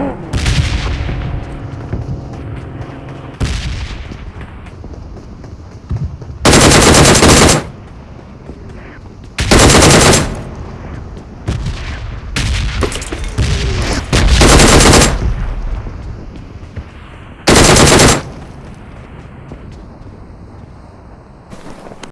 Oh!